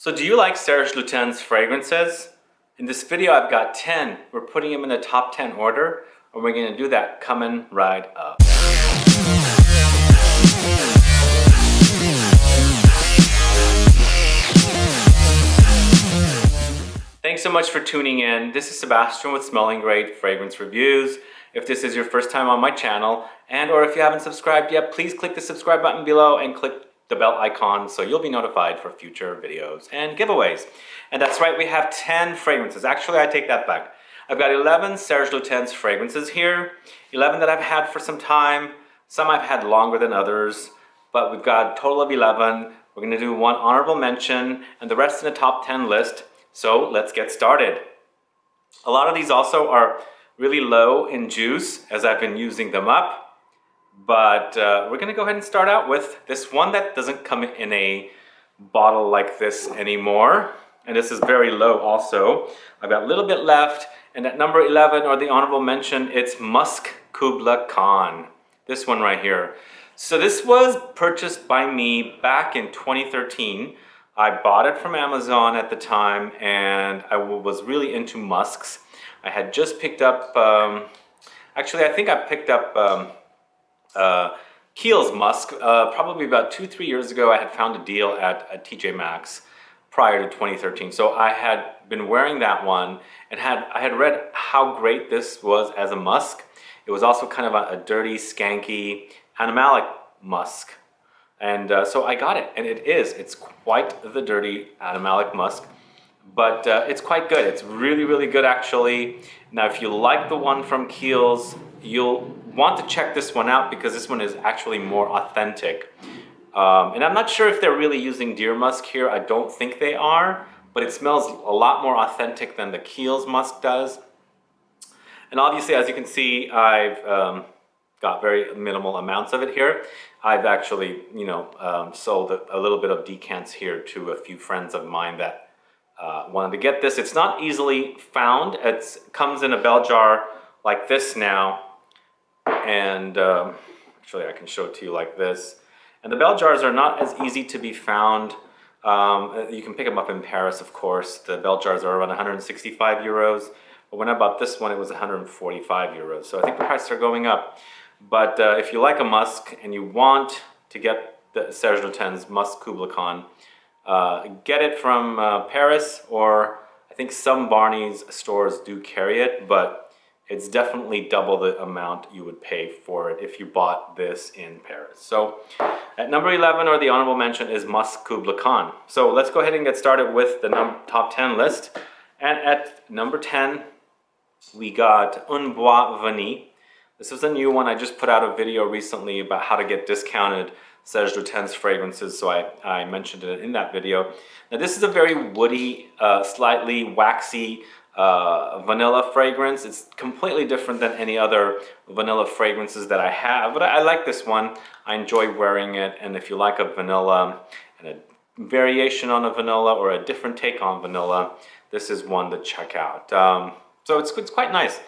So do you like Serge Lutens fragrances? In this video I've got 10. We're putting them in the top 10 order and we're going to do that coming right up. Thanks so much for tuning in. This is Sebastian with Smelling Great Fragrance Reviews. If this is your first time on my channel and or if you haven't subscribed yet, please click the subscribe button below and click the bell icon so you'll be notified for future videos and giveaways. And that's right, we have 10 fragrances. Actually, I take that back. I've got 11 Serge Lutens fragrances here, 11 that I've had for some time. Some I've had longer than others, but we've got a total of 11. We're gonna do one honorable mention and the rest in the top 10 list. So let's get started. A lot of these also are really low in juice as I've been using them up. But uh, we're gonna go ahead and start out with this one that doesn't come in a bottle like this anymore. And this is very low also. I've got a little bit left. And at number 11, or the honorable mention, it's Musk Kubla Khan. This one right here. So this was purchased by me back in 2013. I bought it from Amazon at the time and I was really into musks. I had just picked up, um, actually I think I picked up um, uh, Kiehl's Musk. Uh, probably about two, three years ago, I had found a deal at, at TJ Maxx prior to 2013. So I had been wearing that one and had I had read how great this was as a musk. It was also kind of a, a dirty, skanky, animalic musk. And uh, so I got it, and it is. It's quite the dirty animalic musk, but uh, it's quite good. It's really, really good actually. Now, if you like the one from Kiehl's, you'll want to check this one out because this one is actually more authentic. Um, and I'm not sure if they're really using deer musk here. I don't think they are, but it smells a lot more authentic than the Kiehl's musk does. And obviously, as you can see, I've um, got very minimal amounts of it here. I've actually, you know, um, sold a, a, little bit of decants here to a few friends of mine that uh, wanted to get this. It's not easily found. It comes in a bell jar like this now and um, actually I can show it to you like this. And the bell jars are not as easy to be found. Um, you can pick them up in Paris, of course. The bell jars are around 165 euros. But when I bought this one, it was 145 euros. So I think the prices are going up. But uh, if you like a musk and you want to get the Serge Lutens Musk Kubla Khan, uh, get it from uh, Paris or I think some Barney's stores do carry it, but it's definitely double the amount you would pay for it if you bought this in Paris. So at number 11 or the honorable mention is Musk Khan. So let's go ahead and get started with the top 10 list. And at number 10, we got Un Bois Vanille. This is a new one. I just put out a video recently about how to get discounted Serge Lutens fragrances, so I, I mentioned it in that video. Now this is a very woody, uh, slightly waxy, uh, vanilla fragrance. It's completely different than any other vanilla fragrances that I have, but I, I, like this one. I enjoy wearing it, and if you like a vanilla and a variation on a vanilla or a different take on vanilla, this is one to check out. Um, so it's, it's quite nice.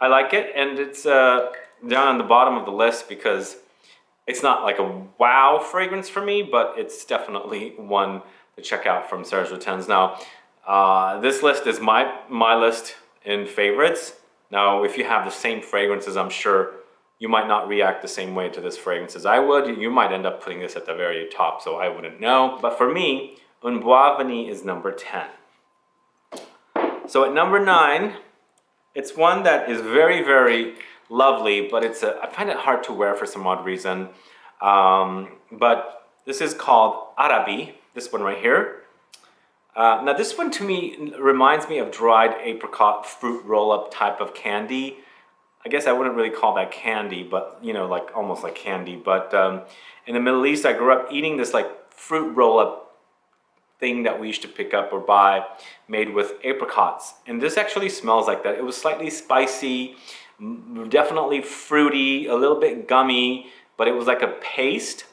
I like it, and it's uh, down on the bottom of the list because it's not like a wow fragrance for me, but it's definitely one to check out from Serge Lutens. Now, uh, this list is my, my list in favorites. Now, if you have the same fragrances, I'm sure you might not react the same way to this fragrance as I would. You might end up putting this at the very top, so I wouldn't know. But for me, Un Bois Vanille is number 10. So at number 9, it's one that is very, very lovely, but it's a, I find it hard to wear for some odd reason. Um, but this is called Arabie, this one right here. Uh, now this one to me reminds me of dried apricot fruit roll-up type of candy. I guess I wouldn't really call that candy, but you know, like almost like candy. But um, in the Middle East, I grew up eating this like fruit roll-up thing that we used to pick up or buy made with apricots. And this actually smells like that. It was slightly spicy, definitely fruity, a little bit gummy, but it was like a paste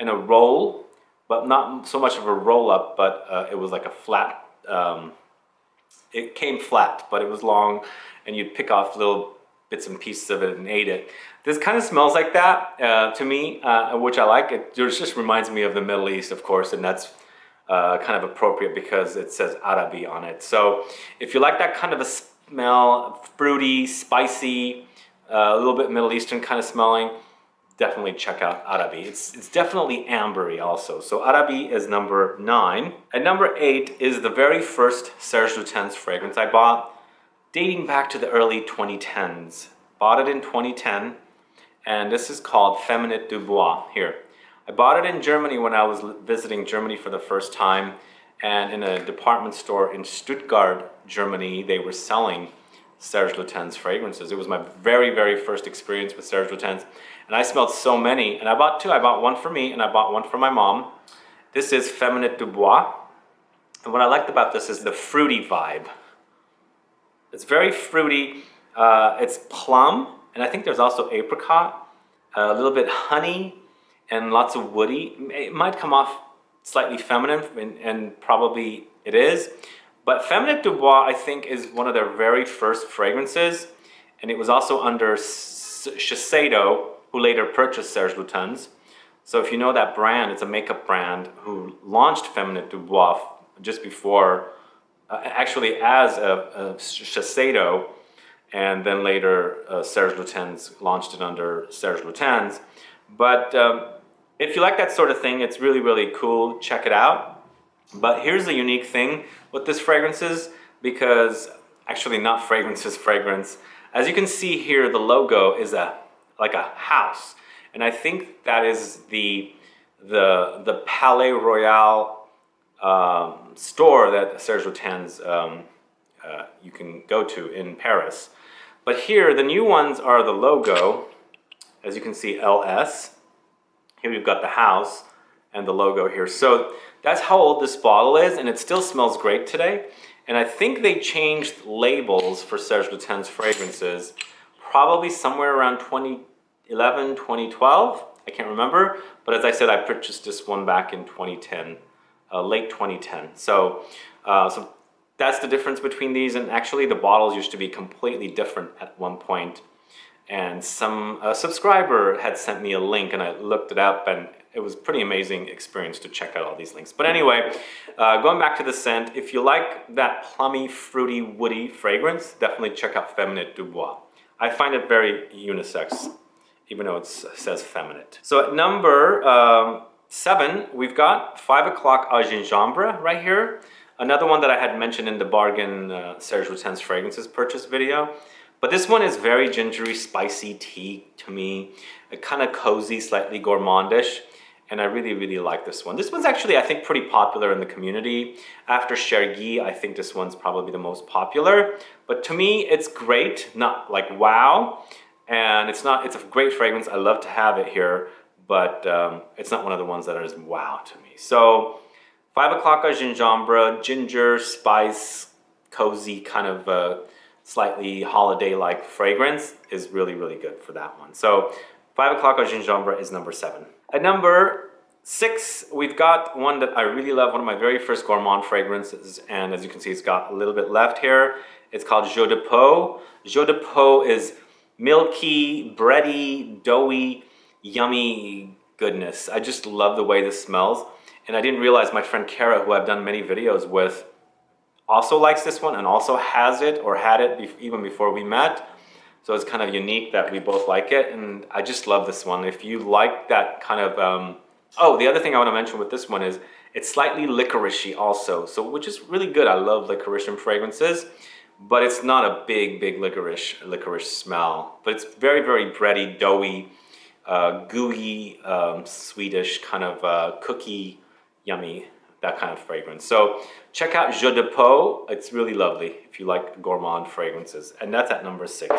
and a roll but not so much of a roll up, but uh, it was like a flat, um, it came flat, but it was long and you'd pick off little bits and pieces of it and ate it. This kind of smells like that uh, to me, uh, which I like. It just reminds me of the Middle East, of course, and that's uh, kind of appropriate because it says Arabie on it. So if you like that kind of a smell, fruity, spicy, uh, a little bit Middle Eastern kind of smelling, definitely check out Arabie. It's, it's definitely ambery also. So Arabie is number nine. And number eight is the very first Serge Lutens fragrance I bought, dating back to the early 2010s. Bought it in 2010, and this is called Feminine Dubois here. I bought it in Germany when I was visiting Germany for the first time, and in a department store in Stuttgart, Germany, they were selling Serge Lutens fragrances. It was my very, very first experience with Serge Lutens. And I smelled so many. And I bought two. I bought one for me and I bought one for my mom. This is Feminine Dubois. And what I liked about this is the fruity vibe. It's very fruity. Uh, it's plum. And I think there's also apricot. A little bit honey and lots of woody. It might come off slightly feminine and, and probably it is. But Feminine Dubois, I think, is one of their very first fragrances. And it was also under Shiseido, later purchased Serge Lutens. So if you know that brand, it's a makeup brand who launched Feminine Dubois just before, uh, actually as a, a Shiseido, and then later uh, Serge Lutens launched it under Serge Lutens. But um, if you like that sort of thing, it's really, really cool. Check it out. But here's the unique thing with this fragrance is because actually not fragrance, fragrances, fragrance. As you can see here, the logo is a like a house. And I think that is the, the, the Palais Royal um, store that Serge Lutens um, uh, you can go to in Paris. But here, the new ones are the logo, as you can see, LS. Here we've got the house and the logo here. So that's how old this bottle is and it still smells great today. And I think they changed labels for Serge Lutens fragrances probably somewhere around 2011, 2012. I can't remember. But as I said, I purchased this one back in 2010, uh, late 2010. So, uh, so that's the difference between these. And actually the bottles used to be completely different at one point. And some subscriber had sent me a link and I looked it up and it was pretty amazing experience to check out all these links. But anyway, uh, going back to the scent, if you like that plummy, fruity, woody fragrance, definitely check out Feminine du Bois. I find it very unisex, even though it says feminine. So at number um, seven, we've got five o'clock au gingembre right here. Another one that I had mentioned in the bargain uh, Serge Lutens fragrances purchase video. But this one is very gingery, spicy tea to me. A kind of cozy, slightly gourmandish and I really, really like this one. This one's actually, I think, pretty popular in the community. After Chergui, I think this one's probably the most popular. But to me, it's great, not like wow. And it's not, it's a great fragrance. I love to have it here, but um, it's not one of the ones that is wow to me. So, 5 o'clock gingembre, ginger, spice, cozy, kind of uh, slightly holiday-like fragrance is really, really good for that one. So, 5 o'clock gingembre is number 7. At number six, we've got one that I really love, one of my very first gourmand fragrances, and as you can see, it's got a little bit left here. It's called Jeu de Peau. Jeu de Peau is milky, bready, doughy, yummy goodness. I just love the way this smells. And I didn't realize my friend Kara, who I've done many videos with, also likes this one and also has it or had it even before we met. So it's kind of unique that we both like it. And I just love this one. If you like that kind of, um, oh, the other thing I want to mention with this one is it's slightly licoricey also. So which is really good. I love licorice in fragrances, but it's not a big, big licorice, licorice smell. But it's very, very bready, doughy, uh, gooey, um, Swedish kind of uh, cookie, yummy, that kind of fragrance. So check out Jeu de Peau. It's really lovely if you like gourmand fragrances. And that's at number six.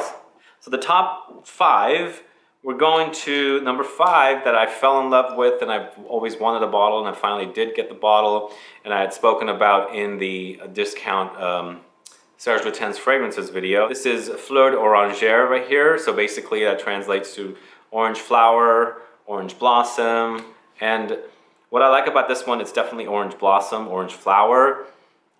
So the top five, we're going to number five that I fell in love with and I've always wanted a bottle and I finally did get the bottle and I had spoken about in the discount um, Serge Lutens fragrances video. This is Fleur d'Oranger right here. So basically that translates to orange flower, orange blossom. And what I like about this one, it's definitely orange blossom, orange flower.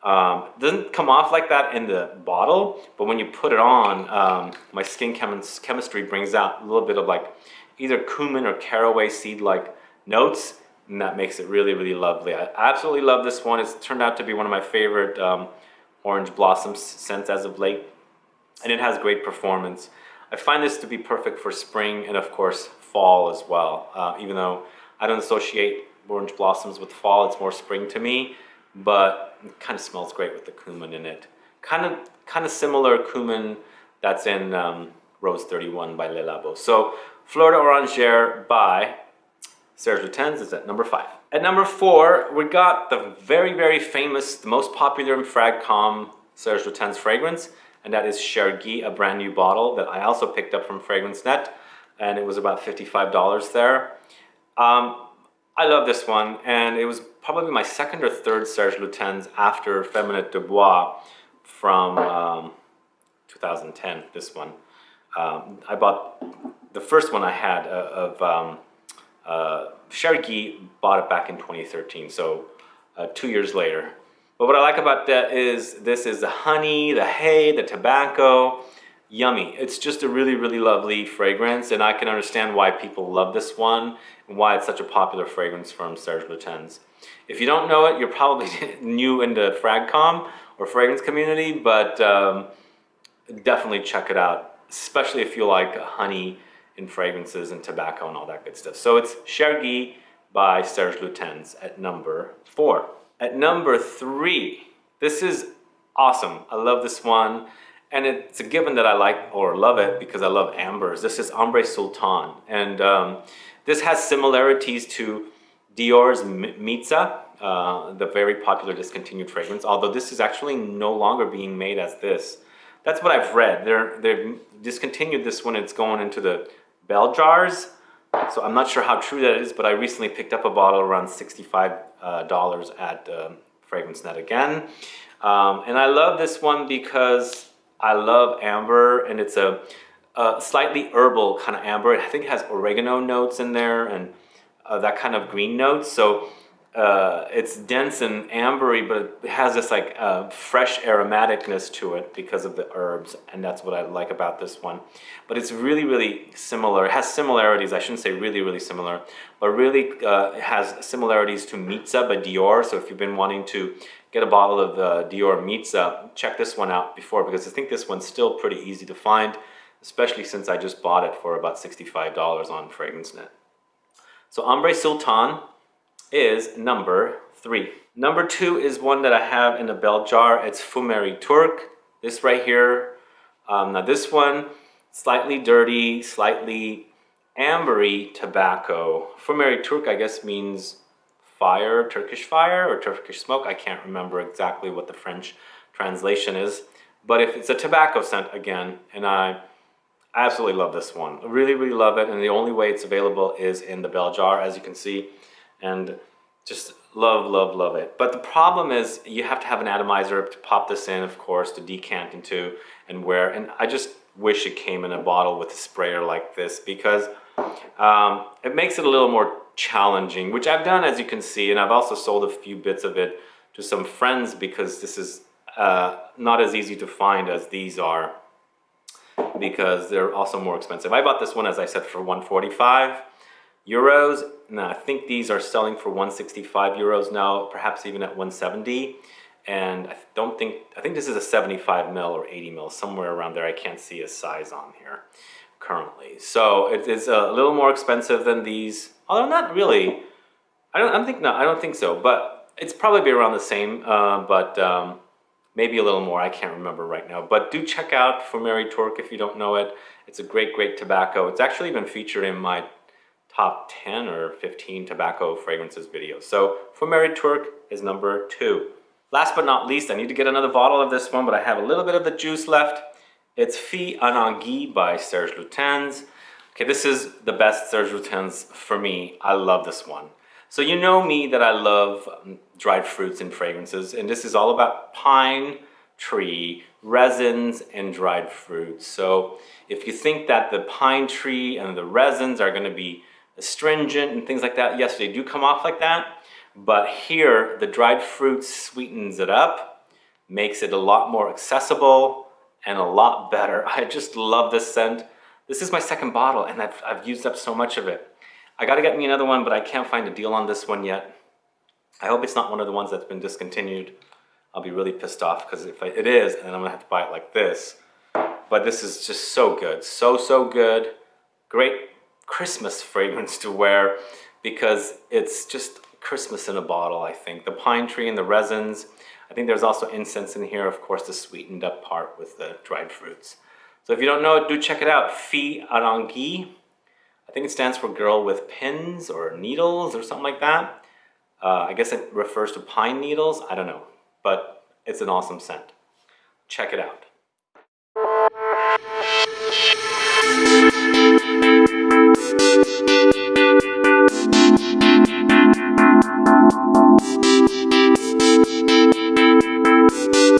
Um, doesn't come off like that in the bottle, but when you put it on, um, my skin chem chemistry brings out a little bit of like either cumin or caraway seed-like notes. and that makes it really, really lovely. I absolutely love this one. It's turned out to be one of my favorite um, orange blossom scents as of late, and it has great performance. I find this to be perfect for spring and of course fall as well, uh, even though I don't associate orange blossoms with fall, it's more spring to me, but it kind of smells great with the cumin in it. Kind of, kind of similar cumin that's in um, Rose 31 by Le Labo. So Fleur d'Oranger by Serge Lutens is at number five. At number four, we got the very, very famous, the most popular in Fragcom Serge Lutens fragrance, and that is Chergui, a brand new bottle that I also picked up from FragranceNet, and it was about $55 there. Um, I love this one, and it was probably my second or third Serge Lutens after Feminine de Bois from um, 2010, this one. Um, I bought the first one I had uh, of um, uh, Chergui, bought it back in 2013, so uh, two years later. But what I like about that is this is the honey, the hay, the tobacco, yummy. It's just a really, really lovely fragrance, and I can understand why people love this one and why it's such a popular fragrance from Serge Lutens. If you don't know it, you're probably new into Fragcom or fragrance community, but um, definitely check it out, especially if you like honey and fragrances and tobacco and all that good stuff. So it's Chergui by Serge Lutens at number four. At number three, this is awesome. I love this one. And it's a given that I like or love it because I love ambers. This is Ambre Sultan. And um, this has similarities to Dior's Mitzah, uh, the very popular discontinued fragrance, although this is actually no longer being made as this. That's what I've read. They're, they've discontinued this when it's going into the bell jars. So I'm not sure how true that is, but I recently picked up a bottle around $65 uh, at um, FragranceNet again. Um, and I love this one because I love amber and it's a, a, slightly herbal kind of amber. I think it has oregano notes in there and uh, that kind of green notes. So uh, it's dense and ambery, but it has this like uh, fresh aromaticness to it because of the herbs, and that's what I like about this one. But it's really, really similar. It has similarities. I shouldn't say really, really similar, but really uh, has similarities to Mitzah by Dior. So if you've been wanting to get a bottle of uh, Dior Mitzah, check this one out before because I think this one's still pretty easy to find, especially since I just bought it for about $65 on FragranceNet. So Ambre Sultan is number three. Number two is one that I have in a bell jar. It's Fumerie Turque. This right here. Um, now this one, slightly dirty, slightly ambery tobacco. Fumerie Turque, I guess, means fire, Turkish fire, or Turkish smoke. I can't remember exactly what the French translation is. But if it's a tobacco scent again, and I absolutely love this one. I really, really love it. And the only way it's available is in the bell jar, as you can see and just love, love, love it. But the problem is you have to have an atomizer to pop this in, of course, to decant into and wear. And I just wish it came in a bottle with a sprayer like this because um, it makes it a little more challenging, which I've done, as you can see, and I've also sold a few bits of it to some friends because this is uh, not as easy to find as these are because they're also more expensive. I bought this one, as I said, for 145 euros. Now, I think these are selling for 165 euros now, perhaps even at 170. And I don't think, I think this is a 75 mil or 80 mil, somewhere around there. I can't see a size on here currently. So it is a little more expensive than these, although not really. I don't, I don't think, no, I don't think so, but it's probably be around the same, uh, but um, maybe a little more. I can't remember right now. But do check out Fumerie Turque if you don't know it. It's a great, great tobacco. It's actually been featured in my top 10 or 15 tobacco fragrances videos. So Fumerie Turque is number two. Last but not least, I need to get another bottle of this one, but I have a little bit of the juice left. It's Fille en Aiguille by Serge Lutens. Okay, this is the best Serge Lutens for me. I love this one. So you know me that I love dried fruits and fragrances, and this is all about pine, tree, resins, and dried fruits. So if you think that the pine tree and the resins are gonna be astringent and things like that. Yes, they do come off like that, but here the dried fruit sweetens it up, makes it a lot more accessible and a lot better. I just love this scent. This is my second bottle and I've, I've used up so much of it. I gotta get me another one, but I can't find a deal on this one yet. I hope it's not one of the ones that's been discontinued. I'll be really pissed off because if it is, then I'm gonna have to buy it like this. But this is just so good, so, so good. Great Christmas fragrance to wear because it's just Christmas in a bottle, I think. The pine tree and the resins. I think there's also incense in here, of course, the sweetened up part with the dried fruits. So if you don't know it, do check it out. Fi Aranguille. I think it stands for girl with pins or needles or something like that. Uh, I guess it refers to pine needles. I don't know, but it's an awesome scent. Check it out. Thank you.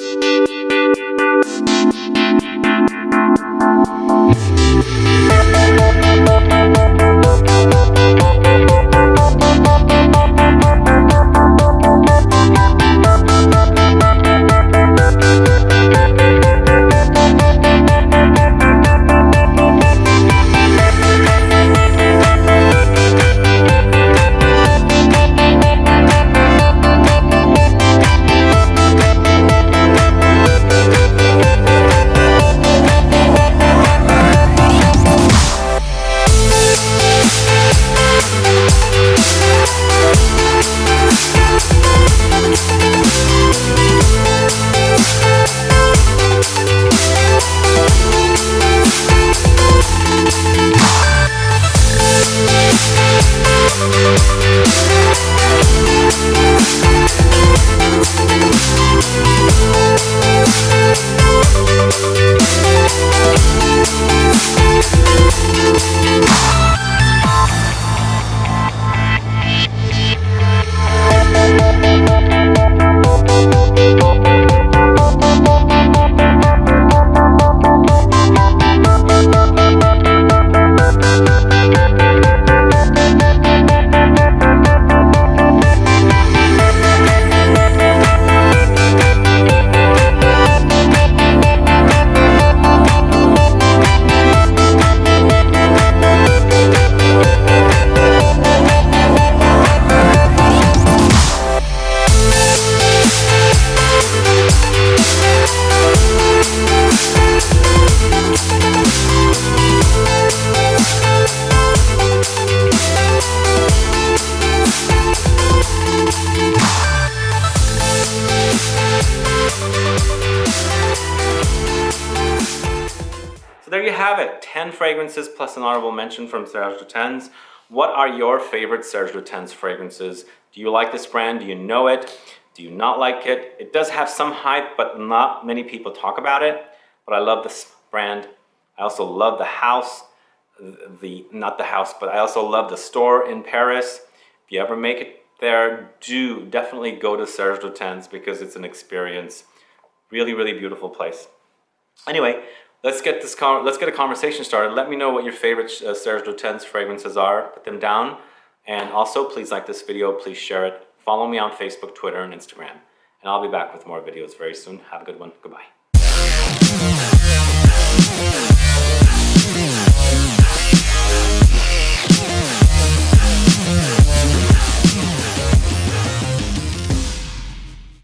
Fragrances plus an honorable mention from Serge Lutens. What are your favorite Serge Lutens fragrances? Do you like this brand? Do you know it? Do you not like it? It does have some hype, but not many people talk about it. But I love this brand. I also love the house, the not the house, but I also love the store in Paris. If you ever make it there, do definitely go to Serge Lutens because it's an experience. Really, really beautiful place. Anyway, let's get this let's get a conversation started. Let me know what your favorite uh, Serge Lutens fragrances are. Put them down. And also, please like this video. Please share it. Follow me on Facebook, Twitter, and Instagram. And I'll be back with more videos very soon. Have a good one. Goodbye.